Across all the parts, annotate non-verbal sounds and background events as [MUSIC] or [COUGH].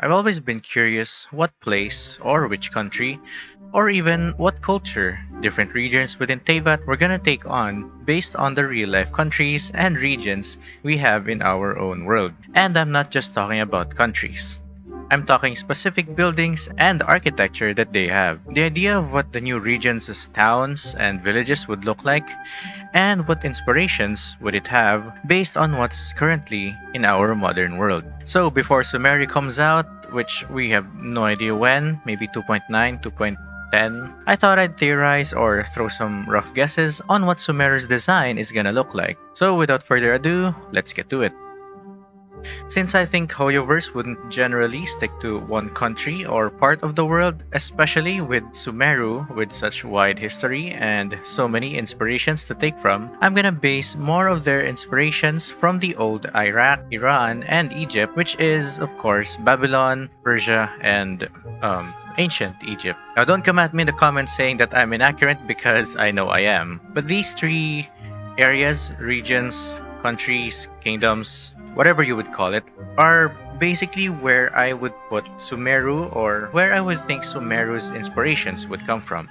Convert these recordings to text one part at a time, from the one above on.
I've always been curious what place, or which country, or even what culture different regions within Teyvat we're gonna take on based on the real life countries and regions we have in our own world. And I'm not just talking about countries. I'm talking specific buildings and architecture that they have. The idea of what the new regions towns and villages would look like, and what inspirations would it have based on what's currently in our modern world. So before Sumeru comes out, which we have no idea when, maybe 2.9, 2.10, I thought I'd theorize or throw some rough guesses on what Sumeru's design is gonna look like. So without further ado, let's get to it. Since I think Hoyoverse wouldn't generally stick to one country or part of the world, especially with Sumeru with such wide history and so many inspirations to take from, I'm gonna base more of their inspirations from the old Iraq, Iran, and Egypt, which is, of course, Babylon, Persia, and um, ancient Egypt. Now don't come at me in the comments saying that I'm inaccurate because I know I am. But these three areas, regions, countries, kingdoms, whatever you would call it, are basically where I would put Sumeru or where I would think Sumeru's inspirations would come from.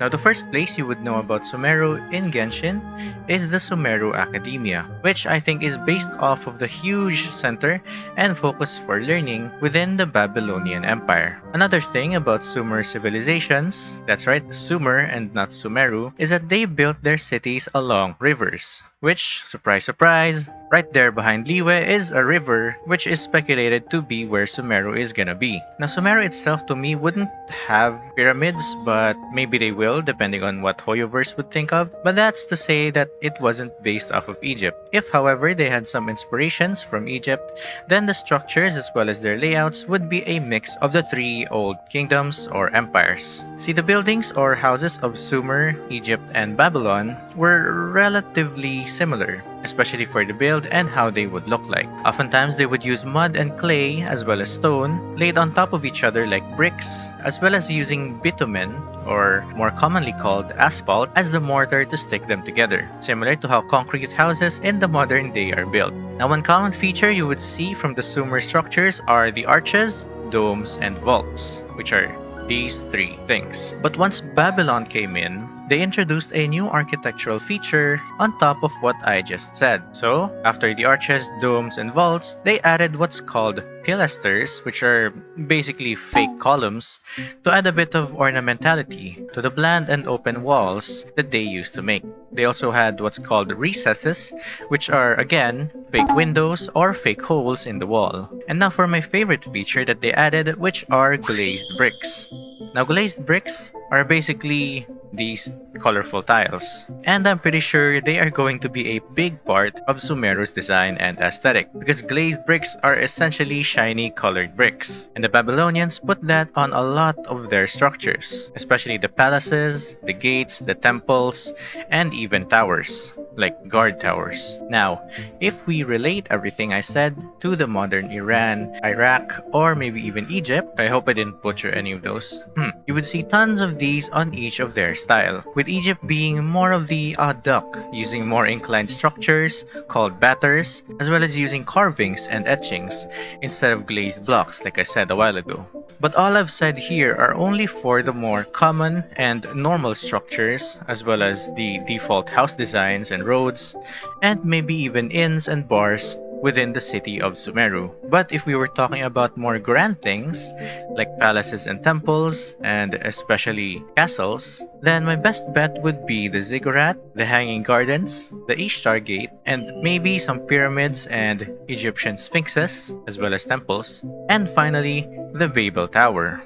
Now, the first place you would know about Sumeru in Genshin is the Sumeru Academia, which I think is based off of the huge center and focus for learning within the Babylonian Empire. Another thing about Sumer civilizations, that's right, Sumer and not Sumeru, is that they built their cities along rivers, which, surprise surprise, right there behind Liyue is a river which is speculated to be where Sumeru is gonna be. Now Sumeru itself to me wouldn't have pyramids, but maybe they will depending on what Hoyoverse would think of, but that's to say that it wasn't based off of Egypt. If however they had some inspirations from Egypt, then the structures as well as their layouts would be a mix of the three old kingdoms or empires. See the buildings or houses of Sumer, Egypt, and Babylon were relatively similar especially for the build and how they would look like. Oftentimes they would use mud and clay as well as stone laid on top of each other like bricks, as well as using bitumen or more commonly called asphalt as the mortar to stick them together, similar to how concrete houses in the modern day are built. Now one common feature you would see from the Sumer structures are the arches, domes, and vaults, which are these three things. But once Babylon came in, they introduced a new architectural feature on top of what I just said. So, after the arches, domes, and vaults, they added what's called pilasters, which are basically fake columns, to add a bit of ornamentality to the bland and open walls that they used to make. They also had what's called recesses, which are again fake windows or fake holes in the wall. And now for my favorite feature that they added, which are glazed bricks. Now glazed bricks are basically these colorful tiles. And I'm pretty sure they are going to be a big part of Sumeru's design and aesthetic because glazed bricks are essentially shiny colored bricks. And the Babylonians put that on a lot of their structures, especially the palaces, the gates, the temples, and even towers like guard towers. Now, if we relate everything I said to the modern Iran, Iraq, or maybe even Egypt, I hope I didn't butcher any of those, hmm, you would see tons of these on each of their style, with Egypt being more of the odd duck, using more inclined structures called batters, as well as using carvings and etchings instead of glazed blocks like I said a while ago. But all I've said here are only for the more common and normal structures, as well as the default house designs and roads, and maybe even inns and bars within the city of Sumeru. But if we were talking about more grand things, like palaces and temples, and especially castles, then my best bet would be the ziggurat, the Hanging Gardens, the Ishtar Gate, and maybe some pyramids and Egyptian sphinxes, as well as temples, and finally, the Babel Tower.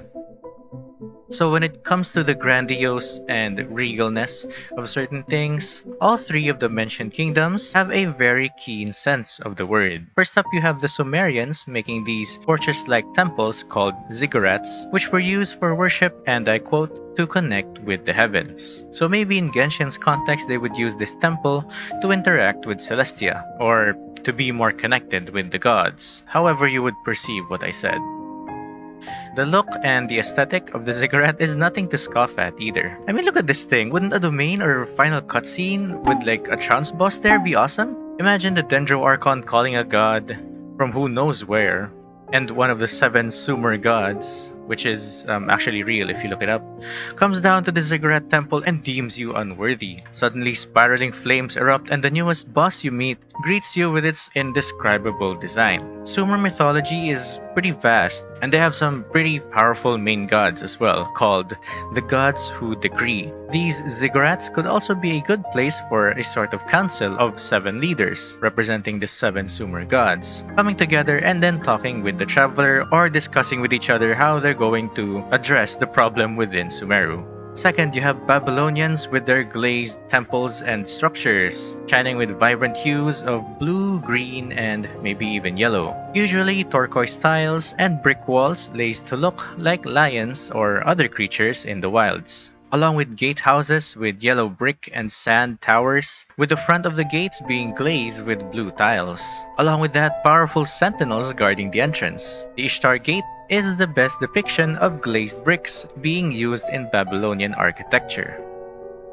So when it comes to the grandiose and regalness of certain things, all three of the mentioned kingdoms have a very keen sense of the word. First up you have the Sumerians making these fortress-like temples called ziggurats, which were used for worship and I quote, to connect with the heavens. So maybe in Genshin's context they would use this temple to interact with Celestia, or to be more connected with the gods, however you would perceive what I said. The look and the aesthetic of the ziggurat is nothing to scoff at either. I mean, look at this thing. Wouldn't a domain or final cutscene with like a trance boss there be awesome? Imagine the Dendro Archon calling a god from who knows where, and one of the seven Sumer gods, which is um, actually real if you look it up, comes down to the Ziggurat temple and deems you unworthy. Suddenly, spiraling flames erupt, and the newest boss you meet greets you with its indescribable design. Sumer mythology is pretty vast, and they have some pretty powerful main gods as well, called the gods who decree. These ziggurats could also be a good place for a sort of council of seven leaders, representing the seven Sumer gods, coming together and then talking with the traveler or discussing with each other how they're going to address the problem within Sumeru. Second, you have Babylonians with their glazed temples and structures, shining with vibrant hues of blue, green, and maybe even yellow. Usually turquoise tiles and brick walls laced to look like lions or other creatures in the wilds along with gatehouses with yellow brick and sand towers, with the front of the gates being glazed with blue tiles. Along with that, powerful sentinels guarding the entrance. The Ishtar Gate is the best depiction of glazed bricks being used in Babylonian architecture.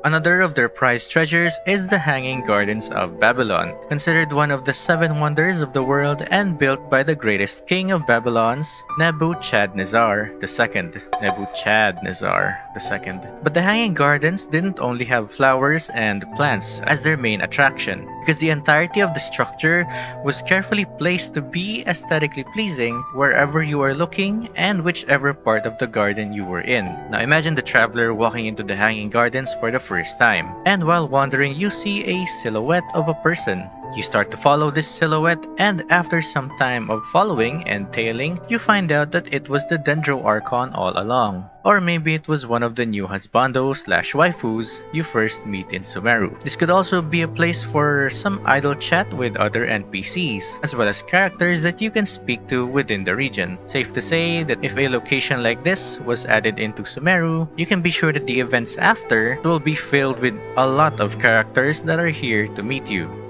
Another of their prized treasures is the Hanging Gardens of Babylon, considered one of the seven wonders of the world and built by the greatest king of Babylon's, Nebuchadnezzar II. Nebuchadnezzar II. But the Hanging Gardens didn't only have flowers and plants as their main attraction, because the entirety of the structure was carefully placed to be aesthetically pleasing wherever you are looking and whichever part of the garden you were in. Now imagine the traveler walking into the Hanging Gardens for the first time. And while wandering, you see a silhouette of a person. You start to follow this silhouette, and after some time of following and tailing, you find out that it was the Dendro Archon all along. Or maybe it was one of the new husbandos slash waifus you first meet in Sumeru. This could also be a place for some idle chat with other NPCs, as well as characters that you can speak to within the region. Safe to say that if a location like this was added into Sumeru, you can be sure that the events after will be filled with a lot of characters that are here to meet you.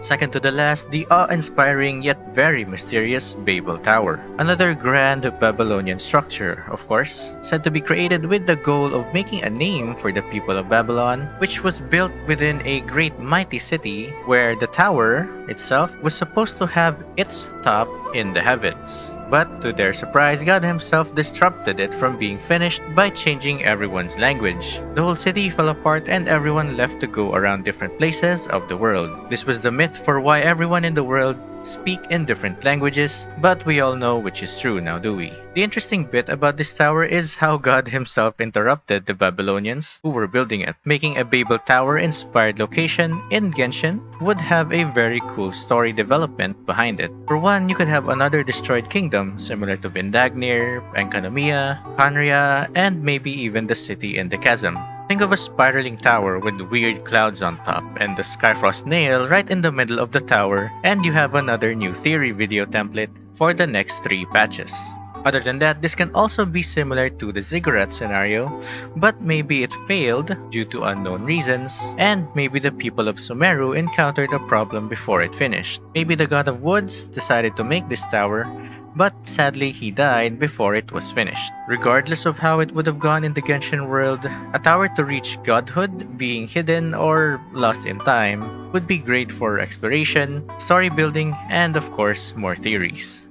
Second to the last, the awe-inspiring yet very mysterious Babel Tower. Another grand Babylonian structure, of course, said to be created with the goal of making a name for the people of Babylon, which was built within a great mighty city where the tower itself was supposed to have its top in the heavens. But to their surprise, God himself disrupted it from being finished by changing everyone's language. The whole city fell apart and everyone left to go around different places of the world. This was the myth for why everyone in the world speak in different languages, but we all know which is true now, do we? The interesting bit about this tower is how God [LAUGHS] himself interrupted the Babylonians who were building it. Making a Babel Tower inspired location in Genshin would have a very cool story development behind it. For one, you could have another destroyed kingdom similar to Vindagnyr, Enkanomiya, Khaenri'ah, and maybe even the city in the chasm. Think of a spiraling tower with weird clouds on top and the Skyfrost nail right in the middle of the tower and you have another new theory video template for the next three patches. Other than that, this can also be similar to the ziggurat scenario, but maybe it failed due to unknown reasons, and maybe the people of Sumeru encountered a problem before it finished. Maybe the god of woods decided to make this tower, but sadly he died before it was finished. Regardless of how it would have gone in the Genshin world, a tower to reach godhood, being hidden or lost in time, would be great for exploration, story building, and of course, more theories.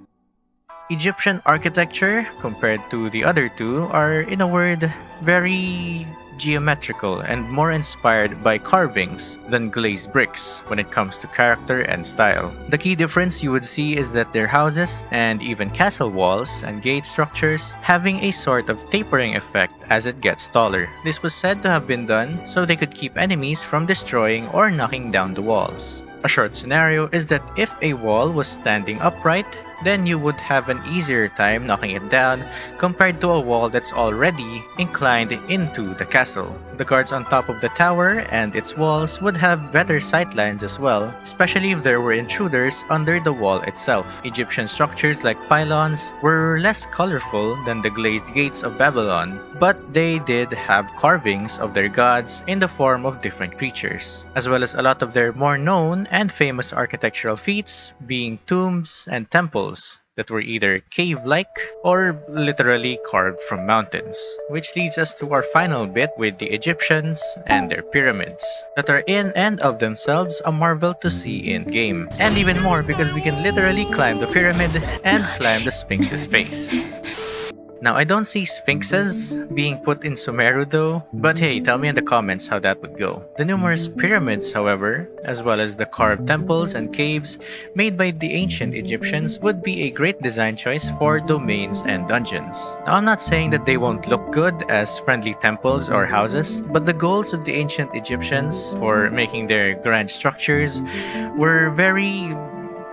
Egyptian architecture, compared to the other two, are, in a word, very geometrical and more inspired by carvings than glazed bricks when it comes to character and style. The key difference you would see is that their houses and even castle walls and gate structures having a sort of tapering effect as it gets taller. This was said to have been done so they could keep enemies from destroying or knocking down the walls. A short scenario is that if a wall was standing upright, then you would have an easier time knocking it down compared to a wall that's already inclined into the castle. The guards on top of the tower and its walls would have better sightlines as well, especially if there were intruders under the wall itself. Egyptian structures like pylons were less colorful than the glazed gates of Babylon, but they did have carvings of their gods in the form of different creatures, as well as a lot of their more known and famous architectural feats being tombs and temples that were either cave-like or literally carved from mountains. Which leads us to our final bit with the Egyptians and their pyramids, that are in and of themselves a marvel to see in-game. And even more because we can literally climb the pyramid and climb the Sphinx's face. Now, I don't see sphinxes being put in Sumeru though, but hey, tell me in the comments how that would go. The numerous pyramids, however, as well as the carved temples and caves made by the ancient Egyptians would be a great design choice for domains and dungeons. Now, I'm not saying that they won't look good as friendly temples or houses, but the goals of the ancient Egyptians for making their grand structures were very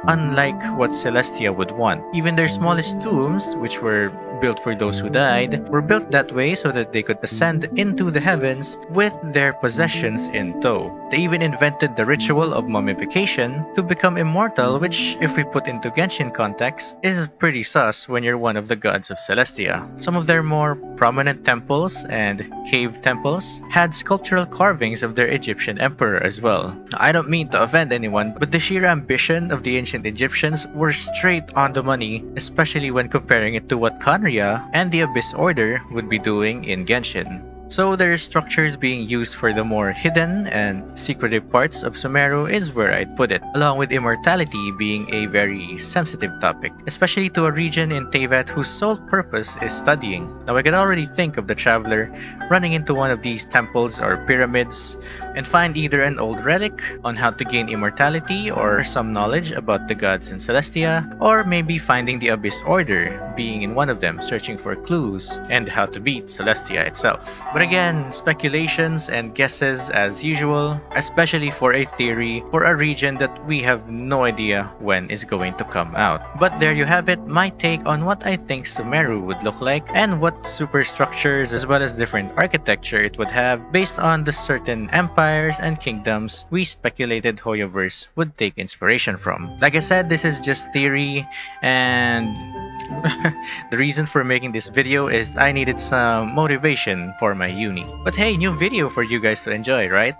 unlike what Celestia would want. Even their smallest tombs, which were built for those who died, were built that way so that they could ascend into the heavens with their possessions in tow. They even invented the ritual of mummification to become immortal, which, if we put into Genshin context, is pretty sus when you're one of the gods of Celestia. Some of their more prominent temples and cave temples had sculptural carvings of their Egyptian emperor as well. I don't mean to offend anyone, but the sheer ambition of the ancient Egyptians were straight on the money, especially when comparing it to what Khaenri'ah and the Abyss Order would be doing in Genshin. So their structures being used for the more hidden and secretive parts of Sumeru is where I'd put it, along with immortality being a very sensitive topic, especially to a region in Teyvat whose sole purpose is studying. Now I can already think of the traveler running into one of these temples or pyramids and find either an old relic on how to gain immortality or some knowledge about the gods in Celestia, or maybe finding the Abyss Order, being in one of them searching for clues and how to beat Celestia itself. But again, speculations and guesses as usual, especially for a theory for a region that we have no idea when is going to come out. But there you have it, my take on what I think Sumeru would look like and what superstructures as well as different architecture it would have based on the certain empires and kingdoms we speculated Hoyoverse would take inspiration from. Like I said, this is just theory and [LAUGHS] the reason for making this video is I needed some motivation for my uni. But hey, new video for you guys to enjoy, right?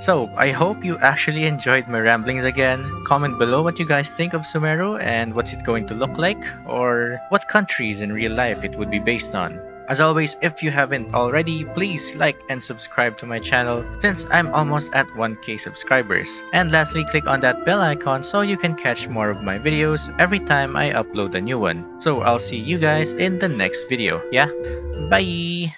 So, I hope you actually enjoyed my ramblings again. Comment below what you guys think of Sumeru and what's it going to look like, or what countries in real life it would be based on. As always, if you haven't already, please like and subscribe to my channel since I'm almost at 1k subscribers. And lastly, click on that bell icon so you can catch more of my videos every time I upload a new one. So I'll see you guys in the next video. Yeah? Bye!